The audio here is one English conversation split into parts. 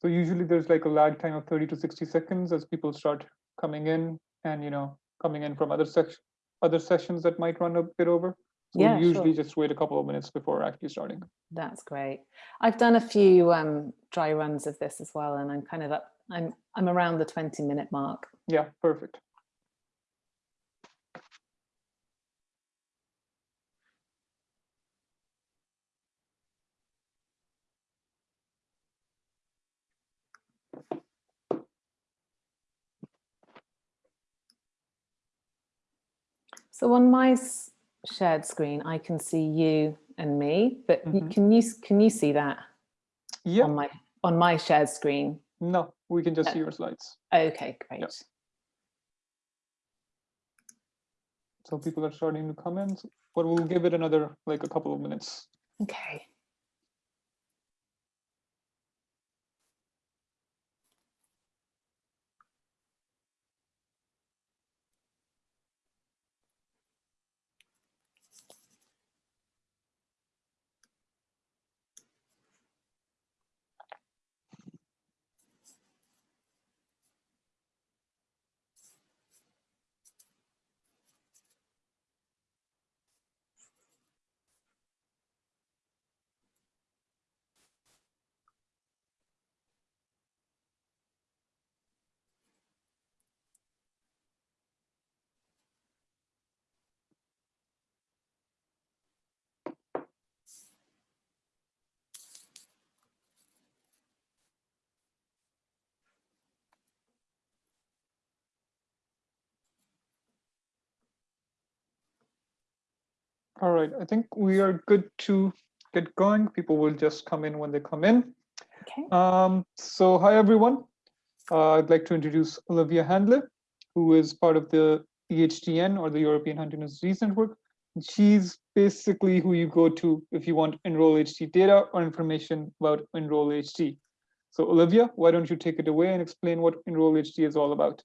So usually there's like a lag time of 30 to 60 seconds as people start coming in and, you know, coming in from other section, other sessions that might run a bit over. So Yeah, we usually sure. just wait a couple of minutes before actually starting. That's great. I've done a few um, dry runs of this as well, and I'm kind of up, I'm, I'm around the 20 minute mark. Yeah, perfect. So on my shared screen, I can see you and me, but you- Mhm. can you can you see that Yeah, on my on my shared screen? no, we can just Uh, see your slides. Okay, great. So people are starting to comment, but we'll give it another, like a couple of minutes. Okay. All right, I think we are good to get going. People will just come in when they come in. Okay. Um, so hi, everyone. Uh, I'd like to introduce Olivia Handler, who is part of the EHDN or the European Huntington's Disease Network. She's basically who you go to if you want Enroll HD data or information about Enroll HD. So Olivia, why don't you take it away and explain what Enroll HD is all about?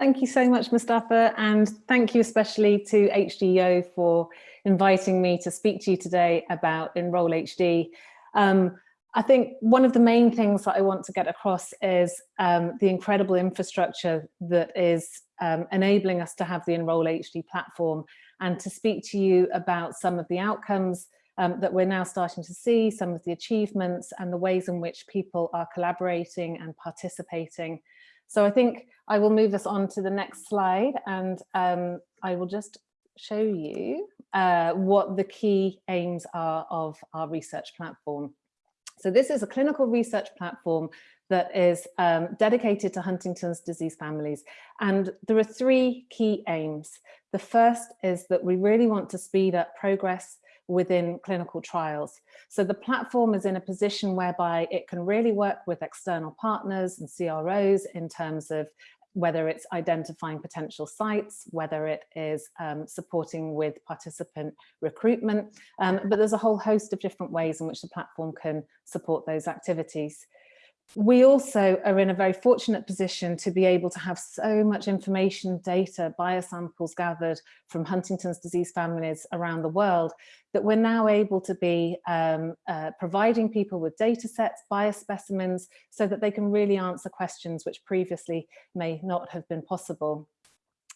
Thank you so much, Mustafa, and thank you especially to HDO for inviting me to speak to you today about Enroll HD. Um, I think one of the main things that I want to get across is um, the incredible infrastructure that is um, enabling us to have the Enroll HD platform and to speak to you about some of the outcomes um, that we're now starting to see, some of the achievements and the ways in which people are collaborating and participating. So I think I will move us on to the next slide and um, I will just show you uh, what the key aims are of our research platform. So this is a clinical research platform that is um, dedicated to Huntington's disease families. And there are three key aims. The first is that we really want to speed up progress within clinical trials. So the platform is in a position whereby it can really work with external partners and CROs in terms of whether it's identifying potential sites, whether it is um, supporting with participant recruitment, um, but there's a whole host of different ways in which the platform can support those activities. We also are in a very fortunate position to be able to have so much information, data, biosamples gathered from Huntington's disease families around the world that we're now able to be um, uh, providing people with data sets, biospecimens, so that they can really answer questions which previously may not have been possible.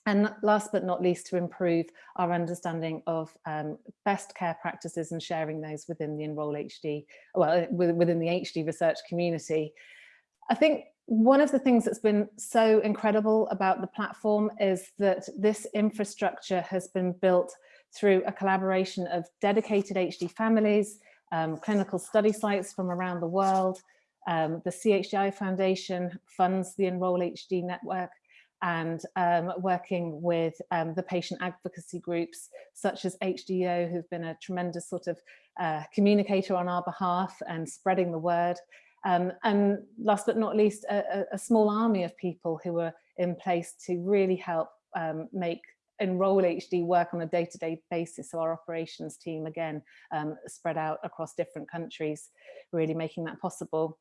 And last but not least, to improve our understanding of um, best care practices and sharing those within the Enroll HD, well, within the HD research community. I think one of the things that's been so incredible about the platform is that this infrastructure has been built through a collaboration of dedicated HD families, um, clinical study sites from around the world. Um, the CHDI Foundation funds the Enroll HD network and um, working with um, the patient advocacy groups such as HDO who've been a tremendous sort of uh, communicator on our behalf and spreading the word. Um, and last but not least, a, a, small army of people who are in place to really help um, make Enroll HD work on a day-to-day -day basis. So our operations team, again, um, spread out across different countries, really making that possible.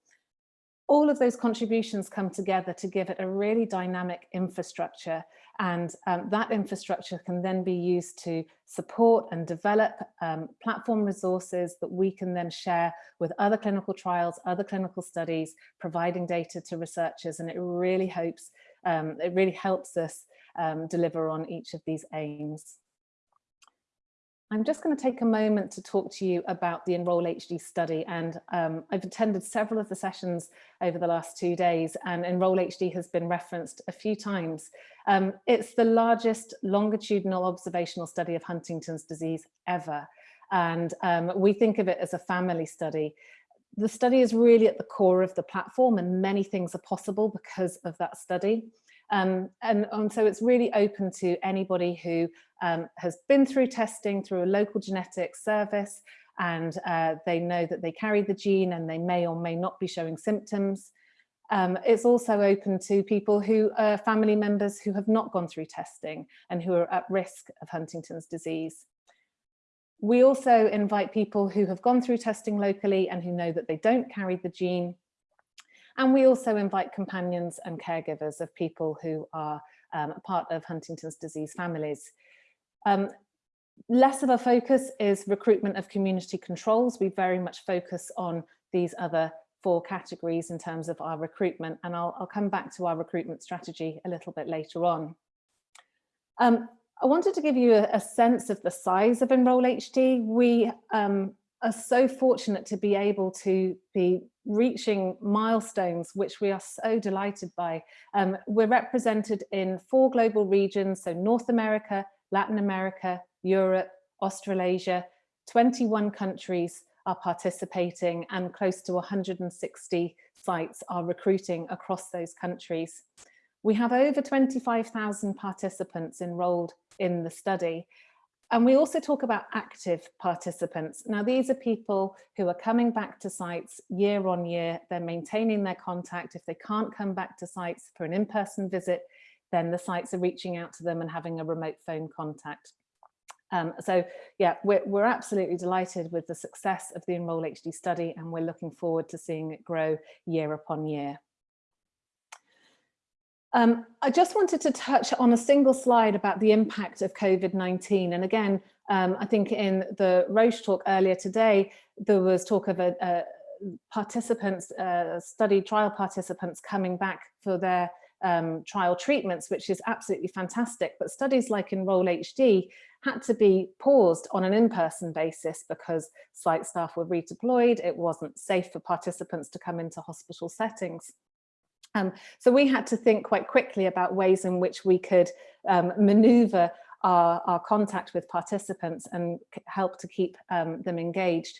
All of those contributions come together to give it a really dynamic infrastructure and um, that infrastructure can then be used to support and develop um, platform resources that we can then share with other clinical trials, other clinical studies, providing data to researchers. And it really hopes, um, it really helps us um, deliver on each of these aims. I'm just going to take a moment to talk to you about the Enroll HD study and um, I've attended several of the sessions over the last two days and Enroll HD has been referenced a few times. Um, it's the largest longitudinal observational study of Huntington's disease ever and um, we think of it as a family study. The study is really at the core of the platform and many things are possible because of that study. Um, and, and, so it's really open to anybody who um, has been through testing through a local genetics service and uh, they know that they carry the gene and they may or may not be showing symptoms. Um, it's also open to people who are family members who have not gone through testing and who are at risk of Huntington's disease. We also invite people who have gone through testing locally and who know that they don't carry the gene and we also invite companions and caregivers of people who are um, part of Huntington's disease families. Um, less of a focus is recruitment of community controls. We very much focus on these other four categories in terms of our recruitment and I'll, I'll come back to our recruitment strategy a little bit later on. Um, I wanted to give you a, a, sense of the size of Enroll HD. We um, are so fortunate to be able to be reaching milestones, which we are so delighted by. Um, we're represented in four global regions, so North America, Latin America, Europe, Australasia, 21 countries are participating and close to 160 sites are recruiting across those countries. We have over 25,000 participants enrolled in the study and we also talk about active participants. Now, these are people who are coming back to sites year on year. They're maintaining their contact. If they can't come back to sites for an in-person visit, then the sites are reaching out to them and having a remote phone contact. Um, so yeah, we're, we're absolutely delighted with the success of the Enroll HD study and we're looking forward to seeing it grow year upon year. Um, I just wanted to touch on a single slide about the impact of COVID-19. And again, um, I think in the Roche talk earlier today, there was talk of a, a participants, uh, study trial participants coming back for their um, trial treatments, which is absolutely fantastic. But studies like Enroll HD had to be paused on an in-person basis because site staff were redeployed. It wasn't safe for participants to come into hospital settings. Um, so we had to think quite quickly about ways in which we could um, maneuver our, our, contact with participants and help to keep um, them engaged.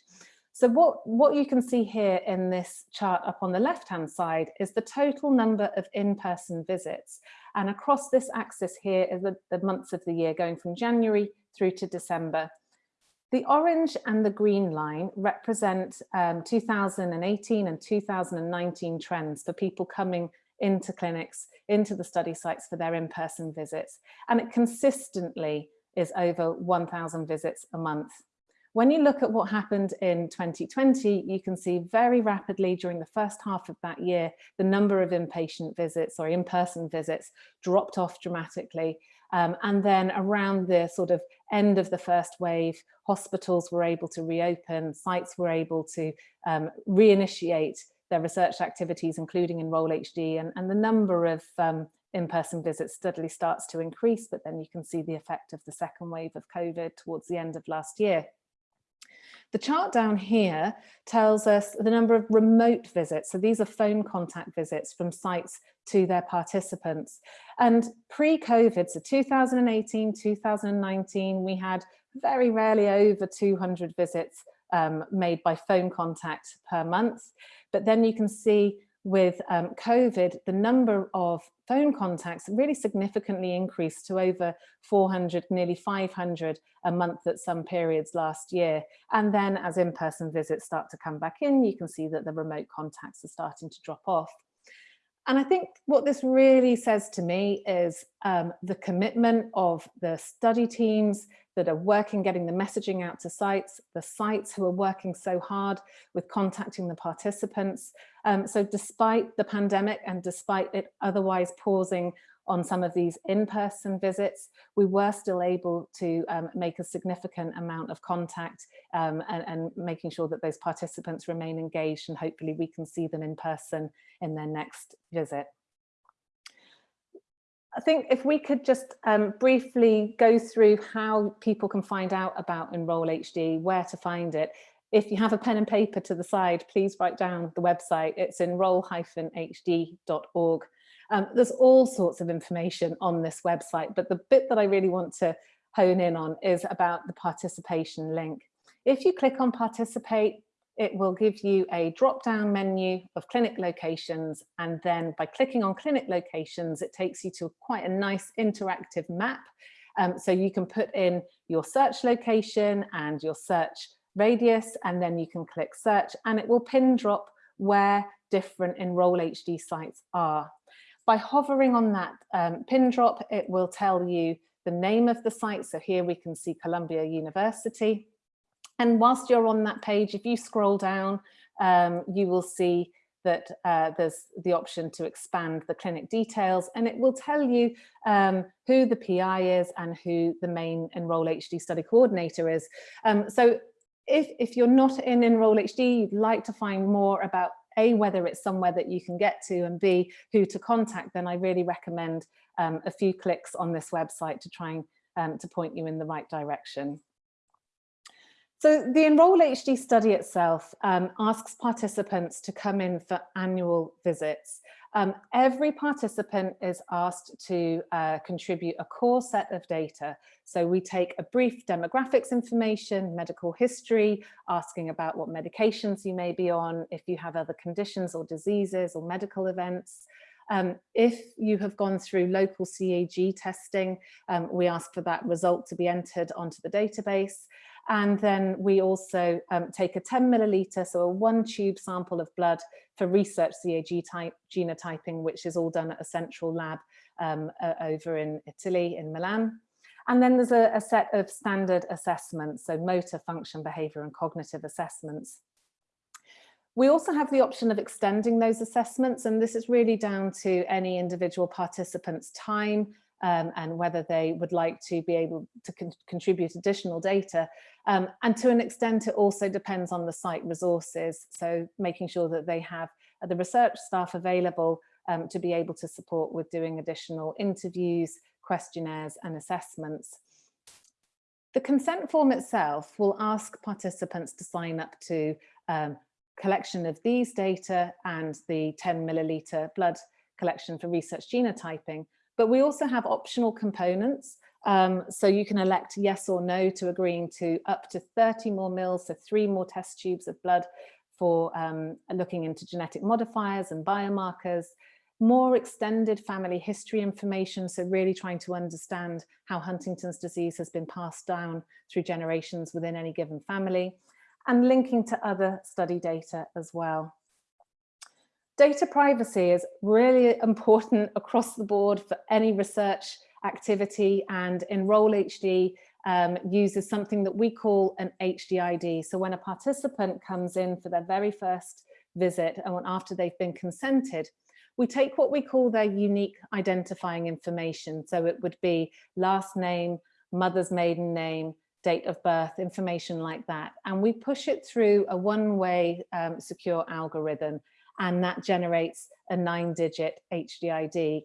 So what, what you can see here in this chart up on the left-hand side is the total number of in-person visits. And across this axis here is the, the months of the year going from January through to December. The orange and the green line represent um, 2018 and 2019 trends for people coming into clinics, into the study sites for their in-person visits. And it consistently is over 1,000 visits a month. When you look at what happened in 2020, you can see very rapidly during the first half of that year, the number of inpatient visits or in-person visits dropped off dramatically. Um, and then around the sort of end of the first wave, hospitals were able to reopen, sites were able to um, reinitiate their research activities, including Enroll HD, and, and the number of um, in-person visits steadily starts to increase, but then you can see the effect of the second wave of COVID towards the end of last year. The chart down here tells us the number of remote visits. So these are phone contact visits from sites to their participants. And pre-COVID, so 2018, 2019, we had very rarely over 200 visits um, made by phone contact per month. But then you can see with um, COVID, the number of phone contacts really significantly increased to over 400, nearly 500 a month at some periods last year. And then as in-person visits start to come back in, you can see that the remote contacts are starting to drop off. And I think what this really says to me is um, the commitment of the study teams, that are working, getting the messaging out to sites, the sites who are working so hard with contacting the participants. Um, so despite the pandemic and despite it otherwise pausing on some of these in-person visits, we were still able to um, make a significant amount of contact um, and, and, making sure that those participants remain engaged and hopefully we can see them in person in their next visit. I think if we could just um, briefly go through how people can find out about Enroll HD, where to find it. If you have a pen and paper to the side, please write down the website. It's enroll-hd.org. Um, there's all sorts of information on this website, but the bit that I really want to hone in on is about the participation link. If you click on participate, it will give you a drop down menu of clinic locations and then by clicking on clinic locations it takes you to quite a nice interactive map um, so you can put in your search location and your search radius and then you can click search and it will pin drop where different enroll HD sites are by hovering on that um, pin drop, it will tell you the name of the site. So here we can see Columbia University. And whilst you're on that page, if you scroll down, um, you will see that uh, there's the option to expand the clinic details and it will tell you um, who the PI is and who the main Enroll HD study coordinator is. Um, so if, if you're not in Enroll HD, you'd like to find more about a, whether it's somewhere that you can get to and B, who to contact, then I really recommend um, a few clicks on this website to try and um, to point you in the right direction. So the Enroll HD study itself um, asks participants to come in for annual visits. Um, every participant is asked to uh, contribute a core set of data. So we take a brief demographics information, medical history, asking about what medications you may be on, if you have other conditions or diseases or medical events. Um, if you have gone through local CAG testing, um, we ask for that result to be entered onto the database. And then we also um, take a 10 milliliter, so a one tube sample of blood for research CAG type genotyping, which is all done at a central lab um, uh, over in Italy, in Milan. And then there's a, a set of standard assessments, so motor function, behavior and cognitive assessments. We also have the option of extending those assessments, and this is really down to any individual participant's time um, and whether they would like to be able to con contribute additional data. Um, and to an extent, it also depends on the site resources. So making sure that they have the research staff available um, to be able to support with doing additional interviews, questionnaires and assessments. The consent form itself will ask participants to sign up to um, collection of these data and the 10 milliliter blood collection for research genotyping, but we also have optional components. Um, so you can elect yes or no to agreeing to up to 30 more mils, so three more test tubes of blood for um, looking into genetic modifiers and biomarkers, more extended family history information, so really trying to understand how Huntington's disease has been passed down through generations within any given family, and linking to other study data as well. Data privacy is really important across the board for any research activity and Enroll HD um, uses something that we call an HDID. So when a participant comes in for their very first visit and after they've been consented, we take what we call their unique identifying information. So it would be last name, mother's maiden name, date of birth, information like that. And we push it through a one-way um, secure algorithm and that generates a nine digit HDID.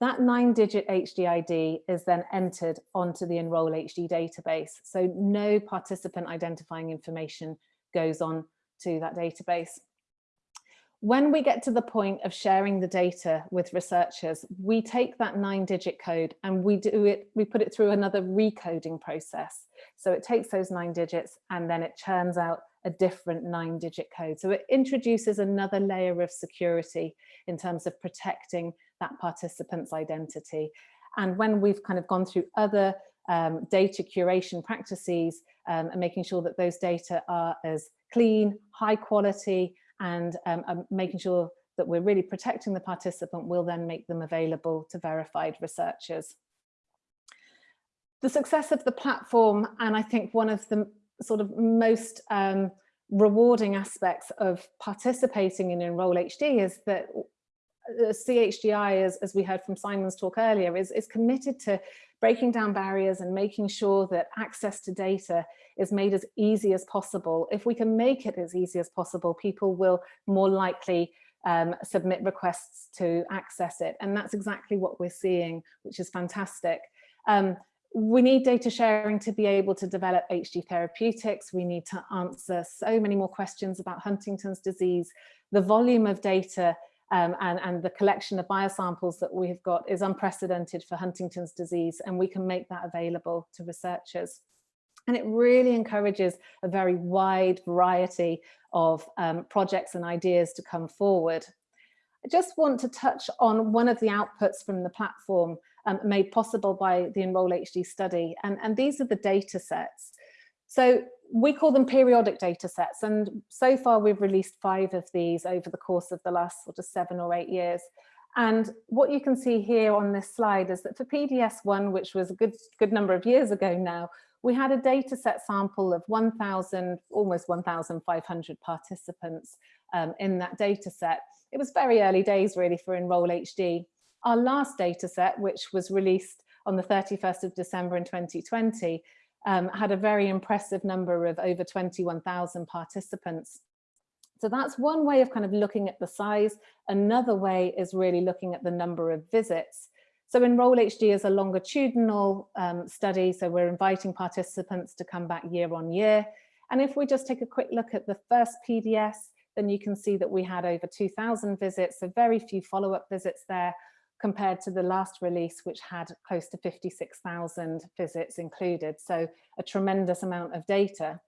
That nine digit HDID is then entered onto the Enroll HD database. So no participant identifying information goes on to that database. When we get to the point of sharing the data with researchers, we take that nine digit code and we do it, we put it through another recoding process. So it takes those nine digits and then it churns out a different nine digit code. So it introduces another layer of security in terms of protecting that participant's identity. And when we've kind of gone through other um, data curation practices um, and making sure that those data are as clean, high quality, and um, um making sure that we're really protecting the participant, we'll then make them available to verified researchers. the success of the platform, and I think one of the sort of most um, rewarding aspects of participating in Enroll HD is that uh, CHDI, as, as we heard from Simon's talk earlier, is, is committed to breaking down barriers and making sure that access to data is made as easy as possible. If we can make it as easy as possible, people will more likely um, submit requests to access it. And that's exactly what we're seeing, which is fantastic. Um, we need data sharing to be able to develop HD therapeutics. We need to answer so many more questions about Huntington's disease. The volume of data um, and, and the collection of biosamples that we've got is unprecedented for Huntington's disease, and we can make that available to researchers. And it really encourages a very wide variety of um, projects and ideas to come forward. I just want to touch on one of the outputs from the platform um, made possible by the Enroll HD study. And, and these are the data sets. So we call them periodic data sets. And so far we've released five of these over the course of the last sort of seven or eight years. And what you can see here on this slide is that for PDS1, which was a good, good number of years ago now, we had a data set sample of 1,000, almost 1,500 participants um, in that data set. It was very early days really for Enroll HD. Our last data set, which was released on the 31st of December in 2020, um, had a very impressive number of over 21,000 participants. So that's one way of kind of looking at the size. Another way is really looking at the number of visits. So Enroll HD is a longitudinal um, study, so we're inviting participants to come back year on year. And if we just take a quick look at the first PDS, then you can see that we had over 2,000 visits, so very few follow-up visits there, compared to the last release, which had close to 56,000 visits included. So a tremendous amount of data.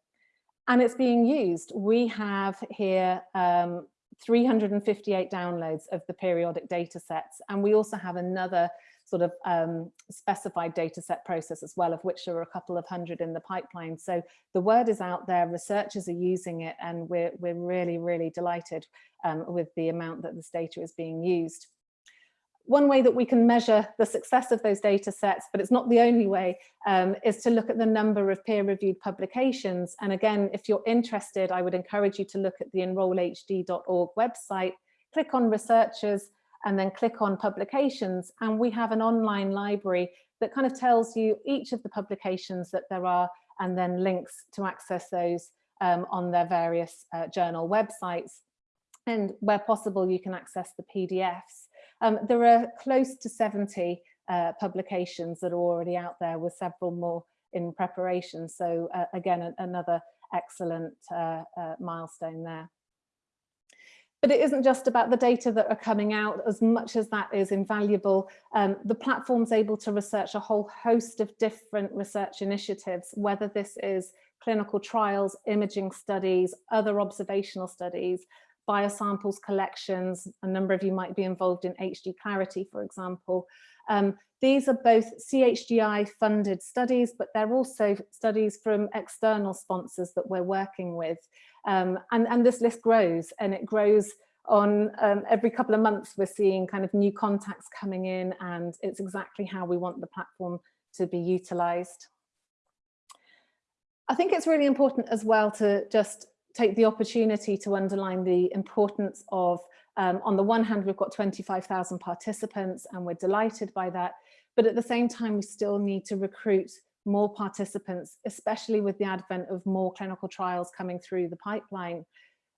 And it's being used. We have here um, 358 downloads of the periodic data sets. And we also have another sort of um, specified data set process as well, of which there are a couple of hundred in the pipeline. So the word is out there, researchers are using it, and we're, we're really, really delighted um, with the amount that this data is being used one way that we can measure the success of those data sets, but it's not the only way, um, is to look at the number of peer-reviewed publications. And again, if you're interested, I would encourage you to look at the enrollhd.org website, click on researchers, and then click on publications. And we have an online library that kind of tells you each of the publications that there are, and then links to access those um, on their various uh, journal websites. And where possible, you can access the PDFs. Um, there are close to 70 uh, publications that are already out there with several more in preparation. So uh, again, another excellent uh, uh, milestone there. But it isn't just about the data that are coming out, as much as that is invaluable. Um, the platform's able to research a whole host of different research initiatives, whether this is clinical trials, imaging studies, other observational studies, biosamples collections. A number of you might be involved in HD Clarity, for example. Um, these are both CHDI funded studies, but they're also studies from external sponsors that we're working with. Um, and, and this list grows and it grows on um, every couple of months we're seeing kind of new contacts coming in and it's exactly how we want the platform to be utilized. I think it's really important as well to just take the opportunity to underline the importance of, um, on the one hand, we've got 25,000 participants and we're delighted by that. But at the same time, we still need to recruit more participants, especially with the advent of more clinical trials coming through the pipeline.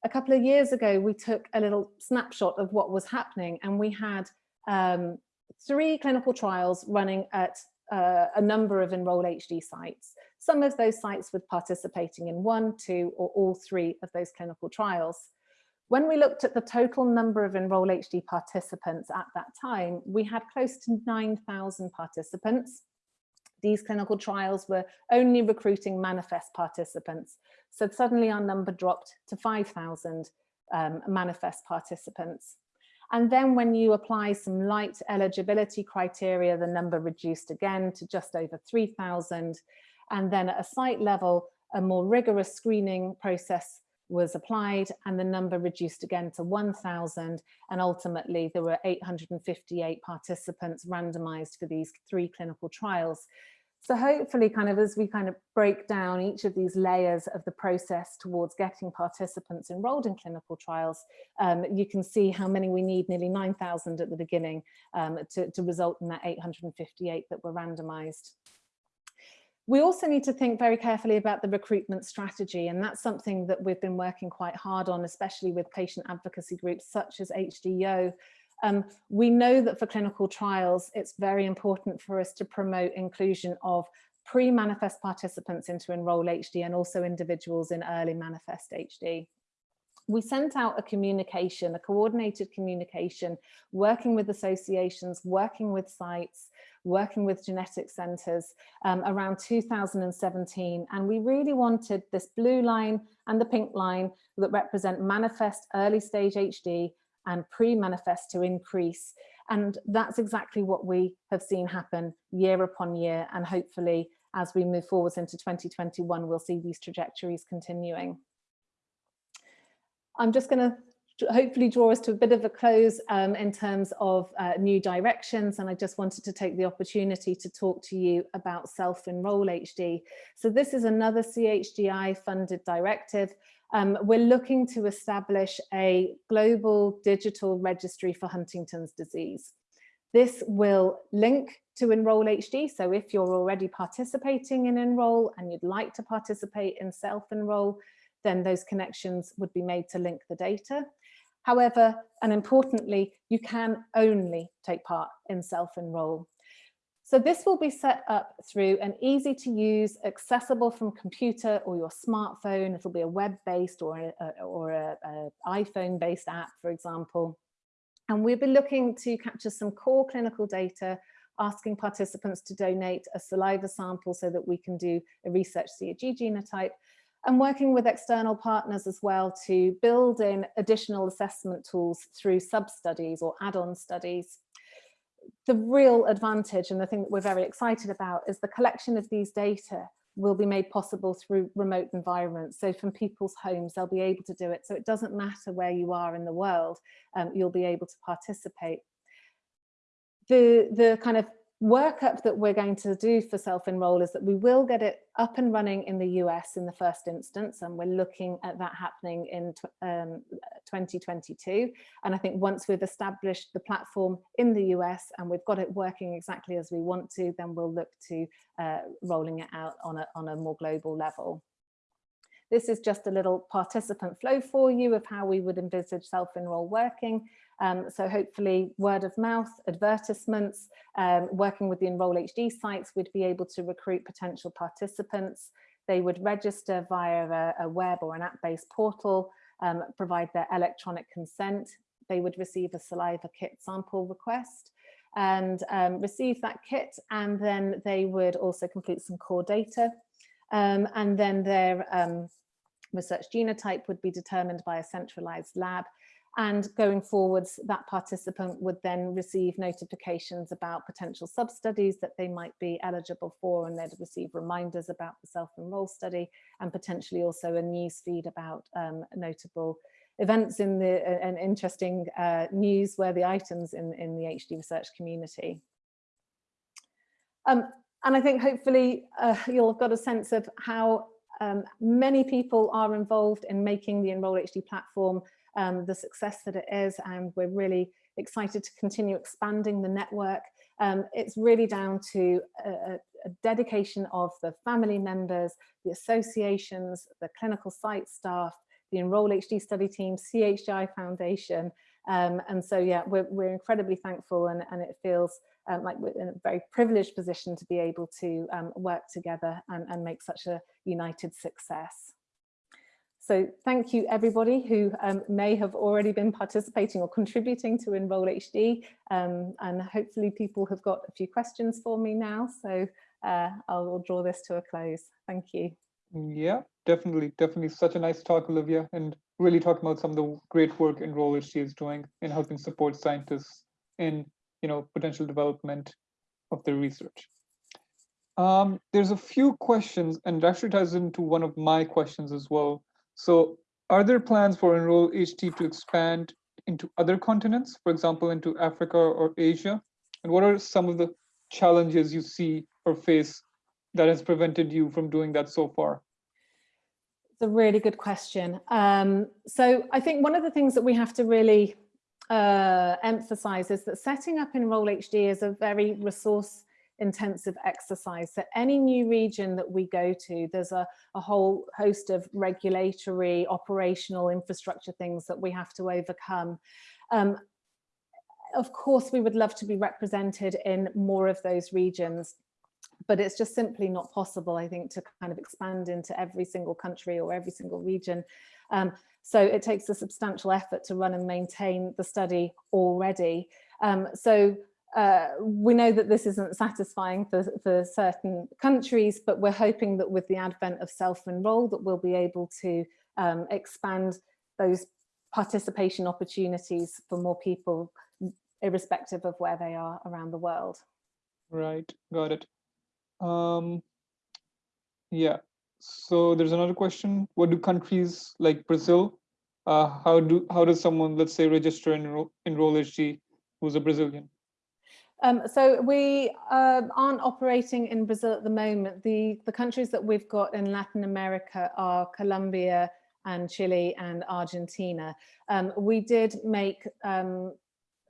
A couple of years ago, we took a little snapshot of what was happening and we had um, three clinical trials running at uh, a number of Enroll HD sites. Some of those sites were participating in one, two, or all three of those clinical trials. When we looked at the total number of Enroll HD participants at that time, we had close to 9,000 participants. These clinical trials were only recruiting manifest participants. So suddenly our number dropped to 5,000 um, manifest participants. And then when you apply some light eligibility criteria, the number reduced again to just over 3,000. And then at a site level, a more rigorous screening process was applied and the number reduced again to 1,000 and ultimately there were 858 participants randomized for these three clinical trials. So hopefully kind of as we kind of break down each of these layers of the process towards getting participants enrolled in clinical trials, um, you can see how many we need, nearly 9,000 at the beginning um, to, to result in that 858 that were randomized. We also need to think very carefully about the recruitment strategy, and that's something that we've been working quite hard on, especially with patient advocacy groups such as HDYO, um, we know that for clinical trials, it's very important for us to promote inclusion of pre-manifest participants into Enroll HD and also individuals in early manifest HD. We sent out a communication, a coordinated communication, working with associations, working with sites, working with genetic centres um, around 2017. And we really wanted this blue line and the pink line that represent manifest early stage HD and pre-manifest to increase. And that's exactly what we have seen happen year upon year. And hopefully, as we move forwards into 2021, we'll see these trajectories continuing. I'm just going to hopefully draw us to a bit of a close um, in terms of uh, new directions. And I just wanted to take the opportunity to talk to you about Self-Enroll HD. So this is another CHDI funded directive um, we're looking to establish a global digital registry for Huntington's disease. This will link to Enroll HD. So if you're already participating in Enroll and you'd like to participate in self-enroll, then those connections would be made to link the data. However, and importantly, you can only take part in self-enroll. So this will be set up through an easy to use, accessible from computer or your smartphone. It'll be a web-based or a, or a, a iPhone-based app, for example. And we'll be looking to capture some core clinical data, asking participants to donate a saliva sample so that we can do a research CAG genotype, and working with external partners as well to build in additional assessment tools through sub-studies or add-on studies the real advantage and the thing that we're very excited about is the collection of these data will be made possible through remote environments. So from people's homes, they'll be able to do it. So it doesn't matter where you are in the world, um, you'll be able to participate. The, the kind of workup that we're going to do for self-enroll is that we will get it up and running in the US in the first instance, and we're looking at that happening in um, 2022. And I think once we've established the platform in the US and we've got it working exactly as we want to, then we'll look to uh, rolling it out on a, on a more global level. This is just a little participant flow for you of how we would envisage self-enroll working. Um, so hopefully word of mouth, advertisements, um, working with the Enroll HD sites, we'd be able to recruit potential participants. They would register via a, a web or an app-based portal, um, provide their electronic consent. They would receive a saliva kit sample request and um, receive that kit and then they would also complete some core data um, and then their um, research genotype would be determined by a centralized lab and going forwards, that participant would then receive notifications about potential sub-studies that they might be eligible for, and they'd receive reminders about the self-enroll study, and potentially also a news feed about um, notable events in the uh, and interesting uh, newsworthy items in, in the HD research community. Um, and I think hopefully uh, you'll have got a sense of how um, many people are involved in making the Enroll HD platform um, the success that it is and we're really excited to continue expanding the network. Um, it's really down to a, a, dedication of the family members, the associations, the clinical site staff, the Enroll HD study team, CHDI Foundation. Um, and so, yeah, we're, we're incredibly thankful and, and it feels um, like we're in a very privileged position to be able to um, work together and, and make such a united success. So thank you everybody who um, may have already been participating or contributing to Enroll HD um, and hopefully people have got a few questions for me now. So uh, I'll draw this to a close. Thank you. Yeah, definitely, definitely such a nice talk, Olivia, and really talking about some of the great work Enroll HD is doing in helping support scientists in you know potential development of their research. Um, there's a few questions and actually ties into one of my questions as well so are there plans for Enroll HD to expand into other continents, for example, into Africa or Asia? And what are some of the challenges you see or face that has prevented you from doing that so far? It's a really good question. Um, so I think one of the things that we have to really uh, emphasize is that setting up Enroll HD is a very resource intensive exercise. So any new region that we go to, there's a, a whole host of regulatory, operational infrastructure things that we have to overcome. Um, of course, we would love to be represented in more of those regions, but it's just simply not possible, I think, to kind of expand into every single country or every single region. Um, so it takes a substantial effort to run and maintain the study already. Um, so uh, we know that this isn't satisfying for, for certain countries, but we're hoping that with the advent of self-enroll that we'll be able to um, expand those participation opportunities for more people, irrespective of where they are around the world. Right, got it. Um, yeah, so there's another question. What do countries like Brazil, uh, how do how does someone, let's say, register and enroll, enroll HD who's a Brazilian? Um, so we uh, aren't operating in Brazil at the moment. The, the countries that we've got in Latin America are Colombia and Chile and Argentina. Um, we did make um,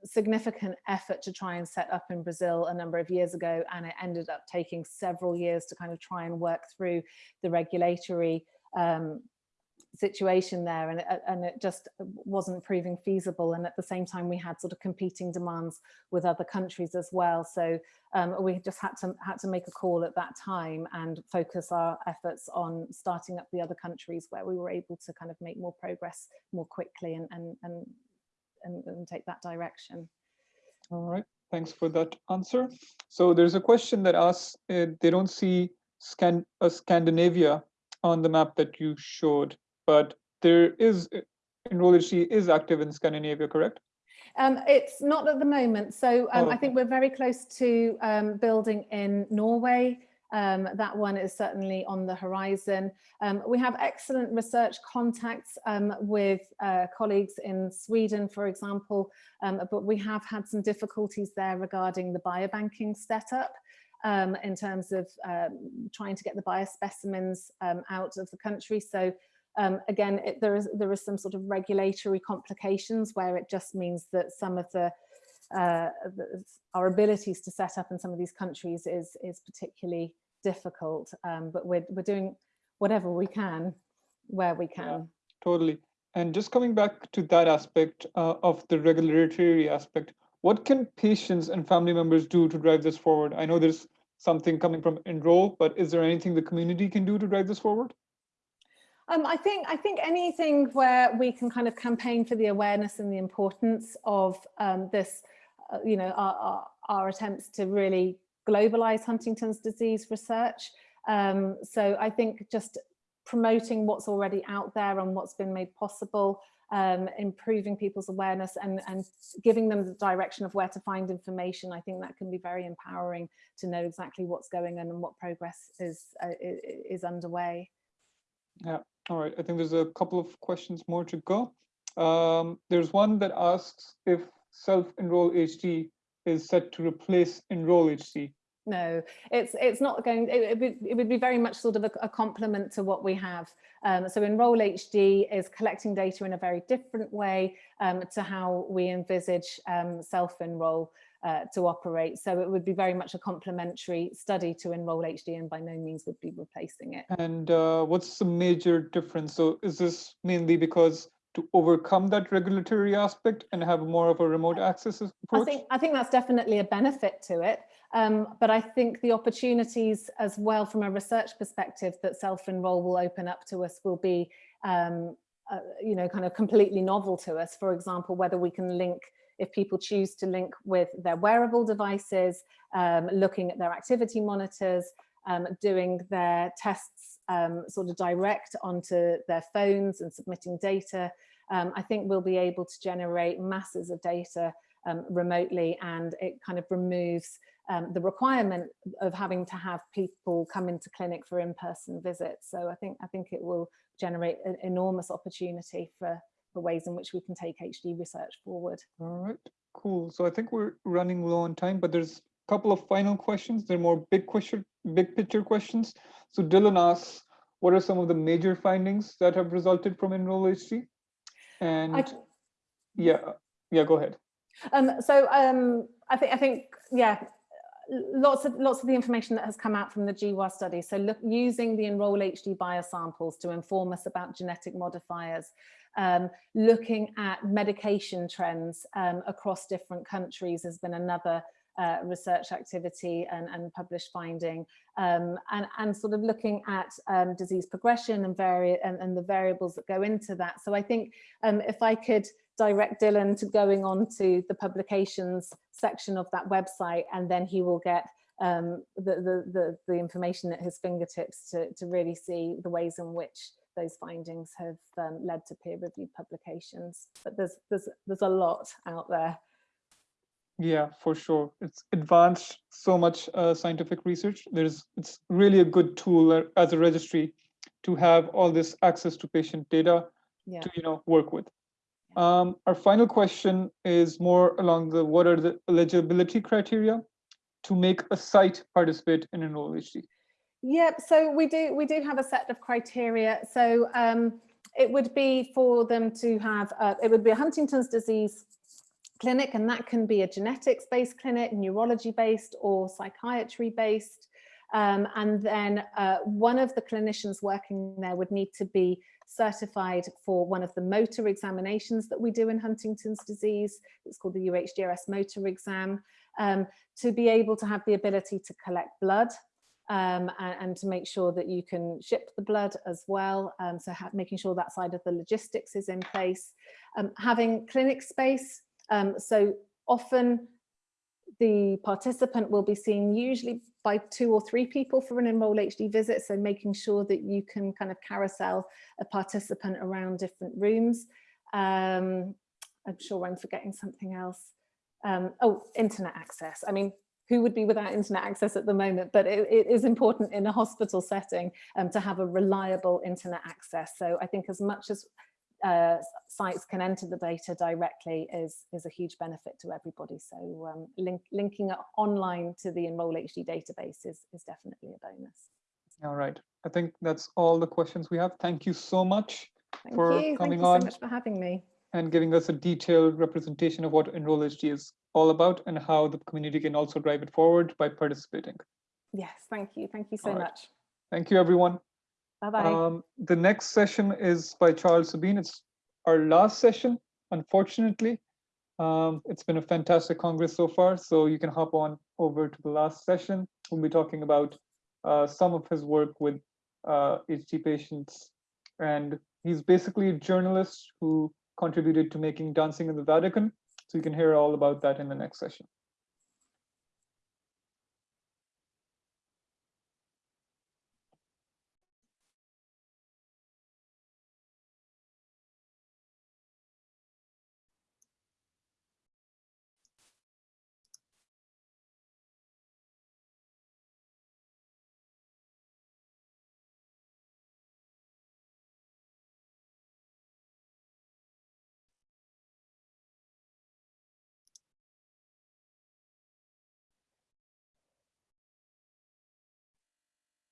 significant effort to try and set up in Brazil a number of years ago and it ended up taking several years to kind of try and work through the regulatory um, situation there and it, and it just wasn't proving feasible. And at the same time we had sort of competing demands with other countries as well. So um, we just had to had to make a call at that time and focus our efforts on starting up the other countries where we were able to kind of make more progress more quickly and and and, and, and take that direction all right thanks for that answer so there's a question that asks uh, they don't see Scan uh, Scandinavia on the map that you showed but there is Enroll-HD is active in Scandinavia, correct? Um, it's not at the moment. So um, Oh. I think we're very close to um, building in Norway. Um, that one is certainly on the horizon. Um, we have excellent research contacts um, with uh, colleagues in Sweden, for example, um, but we have had some difficulties there regarding the biobanking setup. Um, in terms of um, trying to get the biospecimens out of the country. So um, again, it, there is there is some sort of regulatory complications where it just means that some of the, uh, our abilities to set up in some of these countries is is particularly difficult. Um, but we're we're doing whatever we can where we can. Totally. And just coming back to that aspect uh, of the regulatory aspect, what can patients and family members do to drive this forward? I know there's something coming from Enroll, but is there anything the community can do to drive this forward? Um, I think I think anything where we can kind of campaign for the awareness and the importance of um, this, you know, our, our, our, attempts to really globalize Huntington's disease research. Um, so I think just promoting what's already out there and what's been made possible, um, improving people's awareness and, and giving them the direction of where to find information. I think that can be very empowering to know exactly what's going on and what progress is uh, is underway. Yeah, all right. I think there's a couple of questions more to go. Um, there's one that asks if self-enroll HD is set to replace enroll HD. No, it's it's not going. It, it, would, it would be very much sort of a, a complement to what we have. Um, so Enroll HD is collecting data in a very different way um, to how we envisage um, self-enroll uh, to operate. So it would be very much a complementary study to Enroll HD and by no means would be replacing it. And uh, what's the major difference? So is this mainly because to overcome that regulatory aspect and have more of a remote access approach? I think, I think that's definitely a benefit to it. Um, but I think the opportunities as well from a research perspective that self-enroll will open up to us will be, um, uh, you know, kind of completely novel to us. For example, whether we can link if people choose to link with their wearable devices, um, looking at their activity monitors, um, doing their tests um, sort of direct onto their phones and submitting data, um, I think we'll be able to generate masses of data um, remotely and it kind of removes um, the requirement of having to have people come into clinic for in-person visits. So I think I think it will generate an enormous opportunity for for ways in which we can take HD research forward. All right, cool. So I think we're running low on time, but there's a couple of final questions. They're more big question, big picture questions. So Dylan asks, what are some of the major findings that have resulted from Enroll HD? And I, yeah, yeah, go ahead. um, so um, I think I think yeah, lots of lots of the information that has come out from the GWAS study. So look, using the Enroll HD biosamples to inform us about genetic modifiers, um, looking at medication trends um, across different countries has been another uh, research activity and, and published finding um, and, and sort of looking at um, disease progression and, and, and the variables that go into that. So I think um, if I could direct Dylan to going on to the publications section of that website and then he will get um, the, the, the, the information at his fingertips to, to really see the ways in which those findings have um, led to peer-reviewed publications. But there's, there's, there's a lot out there. Yeah, for sure. It's advanced so much uh, scientific research. There's it's really a good tool uh, as a registry to have all this access to patient data Yeah. to you know work with. Um, our final question is more along the what are the eligibility criteria to make a site participate in Enroll HD? Yep, so we do we do have a set of criteria. So um, it would be for them to have, uh, it would be a Huntington's disease clinic, and that can be a genetics-based clinic, neurology-based or psychiatry-based. Um, and then uh, one of the clinicians working there would need to be certified for one of the motor examinations that we do in Huntington's disease. It's called the UHDRS motor exam, um, to be able to have the ability to collect blood um, and, and, to make sure that you can ship the blood as well. Um, so making sure that side of the logistics is in place. Um, having clinic space. Um, so often the participant will be seen usually by two or three people for an Enroll HD visit. So making sure that you can kind of carousel a participant around different rooms. Um, I'm sure I'm forgetting something else. Um, oh, internet access. I mean, who would be without internet access at the moment, but it, it is important in a hospital setting um, to have a reliable internet access. So I think as much as uh, sites can enter the data directly is, is a huge benefit to everybody. So um, link, linking online to the Enroll HD database is, is definitely a bonus. All right. I think that's all the questions we have. Thank you so much Thank for you. coming Thank you on so much for having me. and giving us a detailed representation of what Enroll HD is all about and how the community can also drive it forward by participating. Yes, thank you. Thank you so right. much. Thank you, everyone. Bye-bye. Um, the next session is by Charles Sabine. It's our last session, unfortunately. Um, it's been a fantastic Congress so far, so you can hop on over to the last session. We'll be talking about uh, some of his work with uh, HD patients. And he's basically a journalist who contributed to making Dancing in the Vatican. So you can hear all about that in the next session.